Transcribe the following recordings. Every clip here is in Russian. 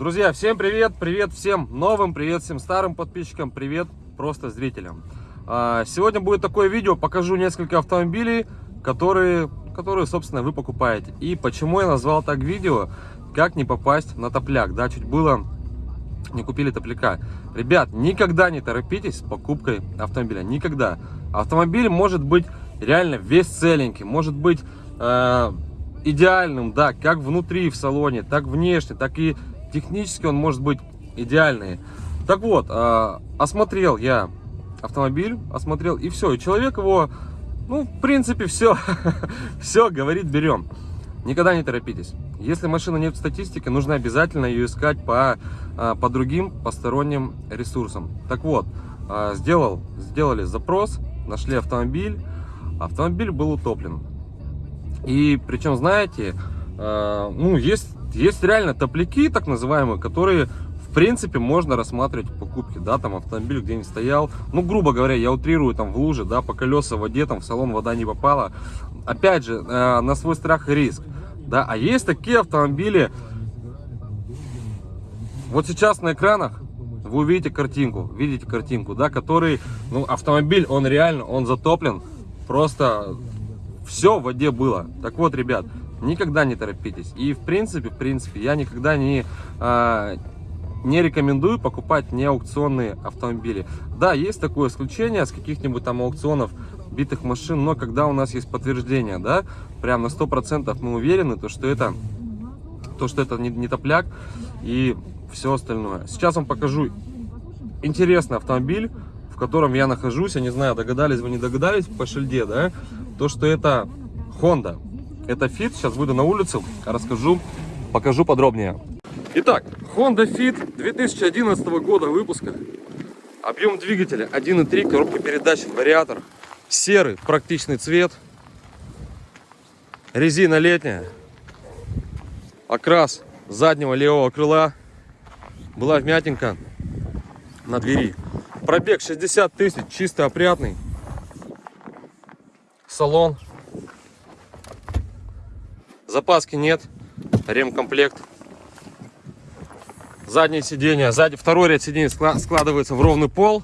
Друзья, всем привет! Привет всем новым, привет всем старым подписчикам, привет просто зрителям. А, сегодня будет такое видео, покажу несколько автомобилей, которые, которые, собственно, вы покупаете. И почему я назвал так видео, как не попасть на топляк. Да, чуть было не купили топляка. Ребят, никогда не торопитесь с покупкой автомобиля, никогда. Автомобиль может быть реально весь целенький, может быть э, идеальным, да, как внутри в салоне, так внешне, так и технически он может быть идеальный. Так вот, э, осмотрел я автомобиль, осмотрел и все, и человек его, ну, в принципе, все, все, говорит, берем. Никогда не торопитесь. Если машина нет в статистике, нужно обязательно ее искать по, а, по другим посторонним ресурсам. Так вот, а, сделал, сделали запрос, нашли автомобиль. Автомобиль был утоплен. И причем, знаете, а, ну, есть, есть реально топляки, так называемые, которые в принципе можно рассматривать покупки, да, там автомобиль где-нибудь стоял, ну, грубо говоря, я утрирую, там в луже, да, по колеса в воде, там в салон вода не попала, опять же, э, на свой страх и риск, да, а есть такие автомобили, вот сейчас на экранах вы увидите картинку, видите картинку, да, который, ну, автомобиль, он реально, он затоплен, просто все в воде было. Так вот, ребят, никогда не торопитесь. И в принципе, в принципе, я никогда не, а, не рекомендую покупать неаукционные автомобили. Да, есть такое исключение с каких-нибудь там аукционов битых машин, но когда у нас есть подтверждение, да, прям на 100% мы уверены, то, что это, то, что это не, не топляк и все остальное. Сейчас вам покажу интересный автомобиль, в котором я нахожусь, я не знаю, догадались вы, не догадались по шильде, да, то, что это Honda. Это Fit, сейчас выйду на улицу, расскажу, покажу подробнее. Итак, Honda Fit 2011 года выпуска. Объем двигателя 1.3, коробка передач, вариатор. Серый, практичный цвет. Резина летняя. Окрас заднего левого крыла. Была вмятинка на двери. Пробег 60 тысяч, чисто опрятный. Салон. Запаски нет. Ремкомплект заднее сиденье, сзади второй ряд сидений складывается в ровный пол.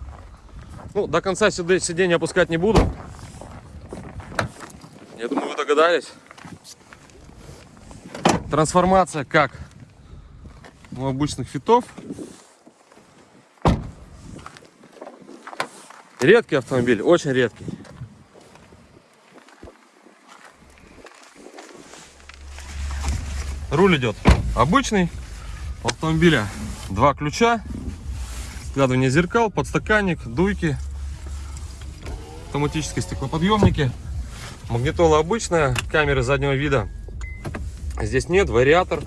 Ну, до конца сиденья опускать не буду. Я думаю, вы догадались. Трансформация как у обычных фитов. Редкий автомобиль, очень редкий. Руль идет обычный. Автомобиля два ключа, складывание зеркал, подстаканник, дуйки, автоматические стеклоподъемники, магнитола обычная, камеры заднего вида здесь нет, вариатор,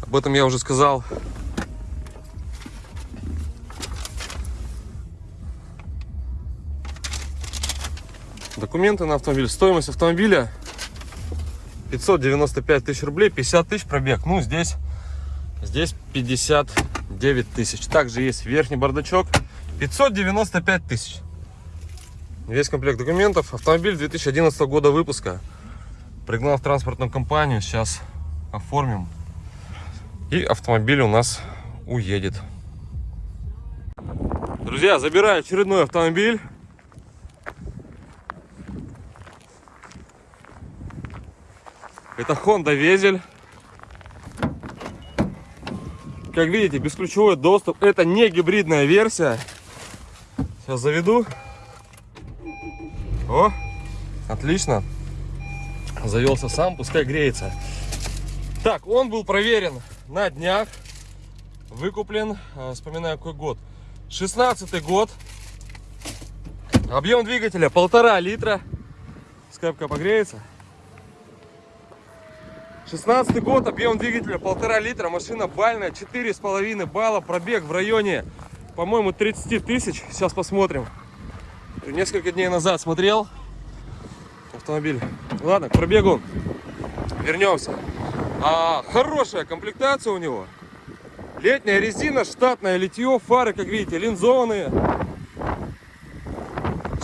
об этом я уже сказал. Документы на автомобиль, стоимость автомобиля 595 тысяч рублей, 50 тысяч пробег. Ну, здесь Здесь 59 тысяч. Также есть верхний бардачок. 595 тысяч. Весь комплект документов. Автомобиль 2011 года выпуска. Пригнал в транспортную компанию. Сейчас оформим. И автомобиль у нас уедет. Друзья, забираю очередной автомобиль. Это Honda Везель. Как видите, бесключевой доступ. Это не гибридная версия. Сейчас заведу. О, отлично. Завелся сам, пускай греется. Так, он был проверен на днях. Выкуплен, а, вспоминаю какой год. 16 год. Объем двигателя полтора литра. Скрепка погреется. 16 год, объем двигателя полтора литра, машина бальная, четыре с половиной балла, пробег в районе, по-моему, 30 тысяч. Сейчас посмотрим. Несколько дней назад смотрел автомобиль. Ладно, к пробегу вернемся. А, хорошая комплектация у него. Летняя резина, штатное литье, фары, как видите, линзованные.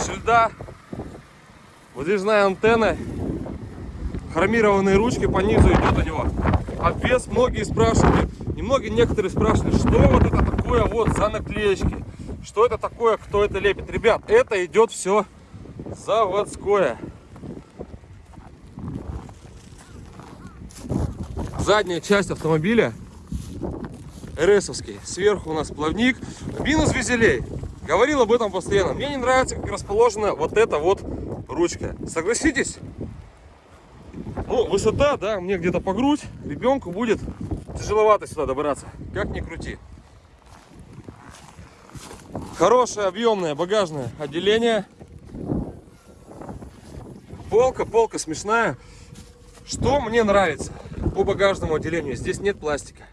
Шильда, выдвижная антенна хромированные ручки по низу идет у него. Обвес, многие спрашивали, не многие некоторые спрашивали, что вот это такое вот за наклеечки, что это такое, кто это лепит. Ребят, это идет все заводское. Задняя часть автомобиля РСовский. Сверху у нас плавник. Минус визелей. Говорил об этом постоянно. Мне не нравится, как расположена вот эта вот ручка. Согласитесь? Ну, высота, да, мне где-то по грудь. Ребенку будет тяжеловато сюда добраться. Как ни крути. Хорошее объемное багажное отделение. Полка, полка смешная. Что мне нравится по багажному отделению? Здесь нет пластика.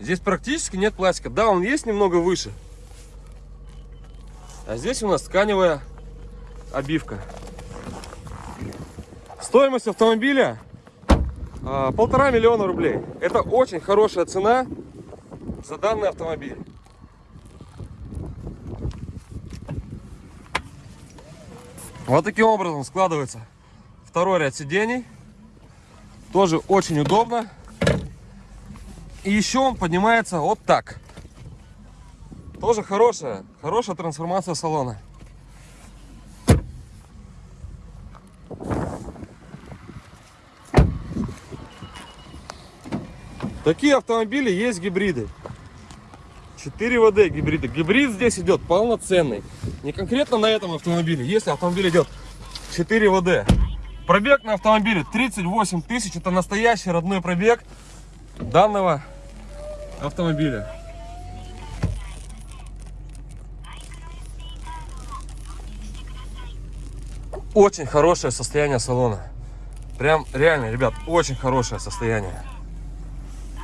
Здесь практически нет пластика. Да, он есть немного выше. А здесь у нас тканевая обивка. Стоимость автомобиля а, полтора миллиона рублей. Это очень хорошая цена за данный автомобиль. Вот таким образом складывается второй ряд сидений. Тоже очень удобно. И еще он поднимается вот так. Тоже хорошая, хорошая трансформация салона. Такие автомобили есть гибриды. 4 ВД гибриды. Гибрид здесь идет полноценный. Не конкретно на этом автомобиле. Если автомобиль идет 4 ВД. Пробег на автомобиле 38 тысяч. Это настоящий родной пробег данного автомобиля. Очень хорошее состояние салона. Прям реально, ребят, очень хорошее состояние.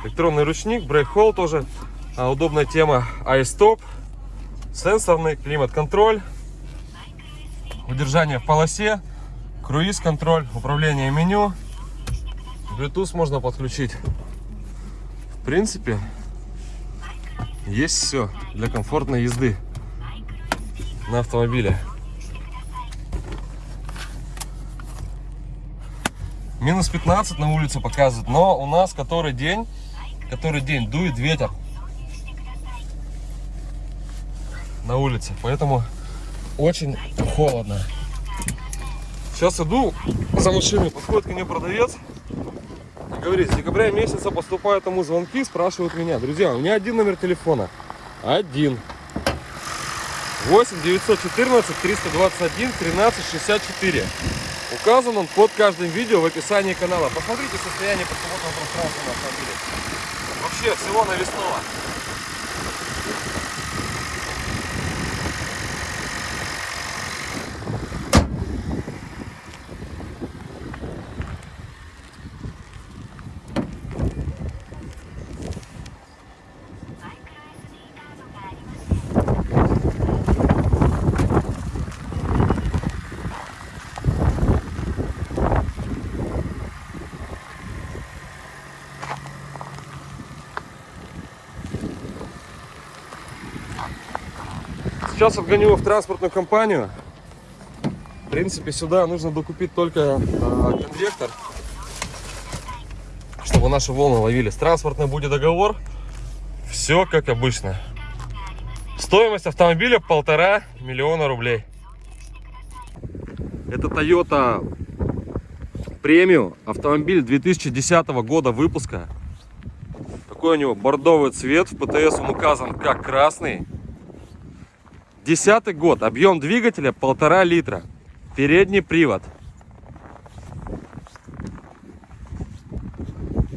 Электронный ручник, брейк-холл тоже а, удобная тема. iStop, сенсорный климат-контроль, удержание в полосе, круиз-контроль, управление меню. Bluetooth можно подключить. В принципе, есть все для комфортной езды на автомобиле. Минус 15 на улице показывает, но у нас который день, который день дует ветер на улице, поэтому очень холодно. Сейчас иду за машиной, подходит ко мне продавец говорит, с декабря месяца поступают ему звонки, спрашивают меня. Друзья, у меня один номер телефона. Один. 8 914 321 13 64. Указан он под каждым видео в описании канала. Посмотрите состояние подсмотрного пространства на автомобиле. Вообще всего навесного. Сейчас отгоню его в транспортную компанию. В принципе, сюда нужно докупить только э, конвектор, чтобы наши волны ловились. Транспортный будет договор. Все как обычно. Стоимость автомобиля полтора миллиона рублей. Это Toyota Premium. Автомобиль 2010 года выпуска. Такой у него бордовый цвет. В ПТС он указан как красный. Десятый год. Объем двигателя полтора литра. Передний привод.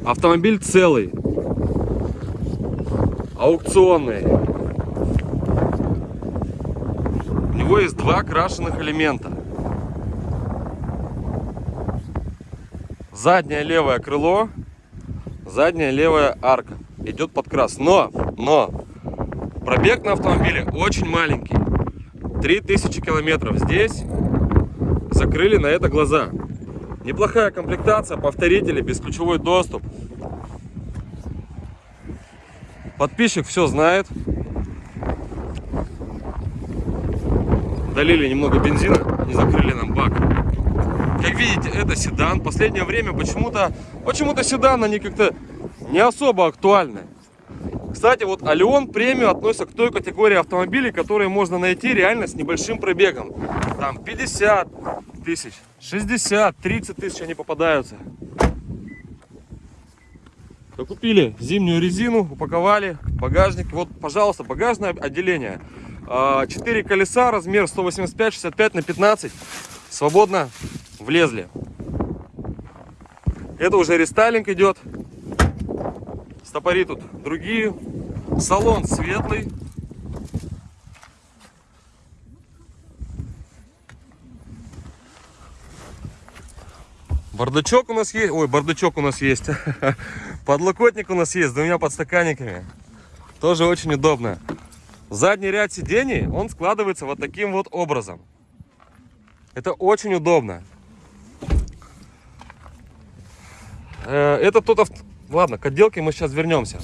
Автомобиль целый. Аукционный. У него есть два крашеных элемента. Заднее левое крыло, задняя левая арка. Идет подкрас. Но, но, Пробег на автомобиле очень маленький. 3000 километров. Здесь закрыли на это глаза. Неплохая комплектация, повторители, бесключевой доступ. Подписчик все знает. Долили немного бензина, не закрыли нам бак. Видите, это седан. Последнее время почему-то почему-то седан, они как-то не особо актуальны. Кстати, вот Алион премиум относится к той категории автомобилей, которые можно найти реально с небольшим пробегом. Там 50 тысяч, 60, 30 тысяч они попадаются. Купили зимнюю резину, упаковали, багажник. Вот, пожалуйста, багажное отделение. 4 колеса, размер 185, 65 на 15. Свободно влезли. Это уже рестайлинг идет. Стопори тут другие. Салон светлый. Бардачок у нас есть. Ой, бардачок у нас есть. Подлокотник у нас есть с двумя подстаканниками. Тоже очень удобно. Задний ряд сидений, он складывается вот таким вот образом. Это очень удобно. Э, это тот авто... Ладно, к отделке мы сейчас вернемся.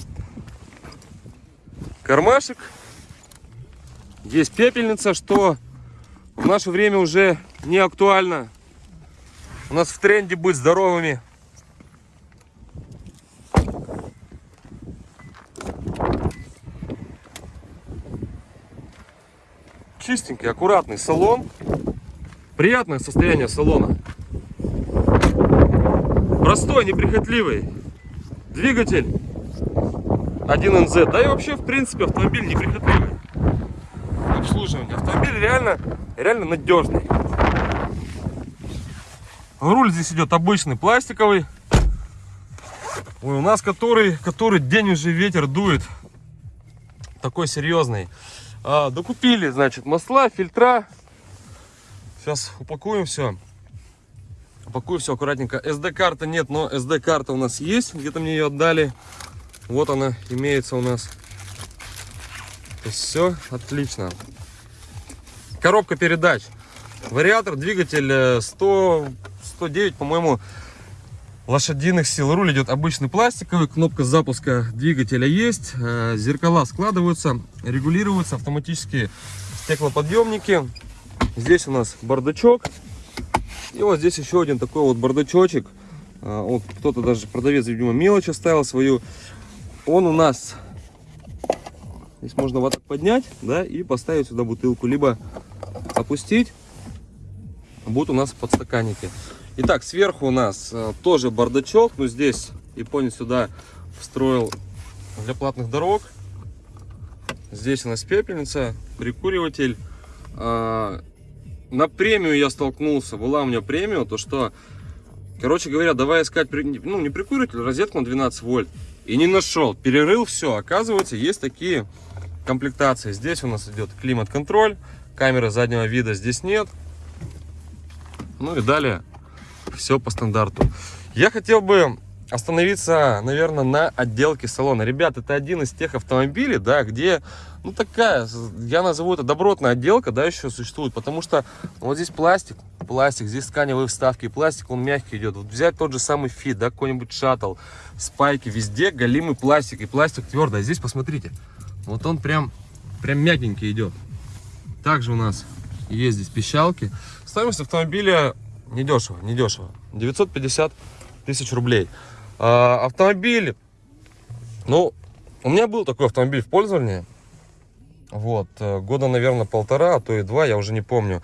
Кармашек. Есть пепельница, что в наше время уже не актуально. У нас в тренде быть здоровыми. Чистенький, аккуратный салон. Приятное состояние салона. Простой, неприхотливый. Двигатель 1NZ. Да и вообще, в принципе, автомобиль неприхотливый. Обслуживание. Автомобиль реально, реально надежный. Руль здесь идет обычный, пластиковый. Ой, у нас который, который день уже ветер дует. Такой серьезный. А, докупили, значит, масла, фильтра. Сейчас упакуем все. Упакую все аккуратненько. SD-карта нет, но SD-карта у нас есть. Где-то мне ее отдали. Вот она имеется у нас. Все отлично. Коробка передач. Вариатор, двигатель 100, э, 109, по-моему, лошадиных сил. Руль идет обычный пластиковый, кнопка запуска двигателя есть, э, зеркала складываются, регулируются, автоматические стеклоподъемники. Здесь у нас бардачок. И вот здесь еще один такой вот бардачочек. Э, вот кто-то даже продавец, видимо, мелочь оставил свою. Он у нас здесь можно вот так поднять, да, и поставить сюда бутылку, либо опустить. Будут у нас подстаканники. Итак, сверху у нас э, тоже бардачок, но здесь японец сюда встроил для платных дорог. Здесь у нас пепельница, прикуриватель. А, на премию я столкнулся, была у меня премия, то что, короче говоря, давай искать, ну не прикуриватель, розетку на 12 вольт. И не нашел, перерыл все, оказывается, есть такие комплектации. Здесь у нас идет климат-контроль, камеры заднего вида здесь нет. Ну и далее все по стандарту. Я хотел бы остановиться, наверное, на отделке салона. Ребят, это один из тех автомобилей, да, где, ну, такая, я назову это добротная отделка, да, еще существует, потому что вот здесь пластик, пластик, здесь тканевые вставки, пластик, он мягкий идет. Вот взять тот же самый Fit, да, какой-нибудь Shuttle, Spike и, везде голимый пластик, и пластик твердый. А здесь, посмотрите, вот он прям, прям мягенький идет. Также у нас есть здесь пищалки. Стоимость автомобиля недешево, недешево. 950 тысяч рублей. А, автомобиль, ну, у меня был такой автомобиль в пользовании. Вот, э, года, наверное, полтора, а то и два, я уже не помню.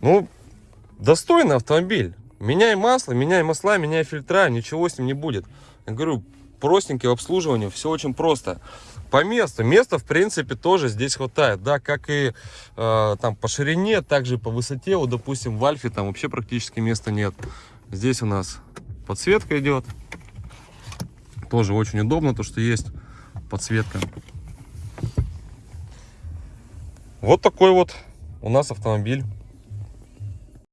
Ну, достойный автомобиль. Меняй масло, меняй масла, меняй фильтра, ничего с ним не будет. Я говорю, простенький в обслуживании, все очень просто. По месту, места в принципе тоже здесь хватает, да, как и э, там по ширине, также по высоте, вот допустим в Альфе там вообще практически места нет. Здесь у нас подсветка идет, тоже очень удобно, то что есть подсветка. Вот такой вот у нас автомобиль.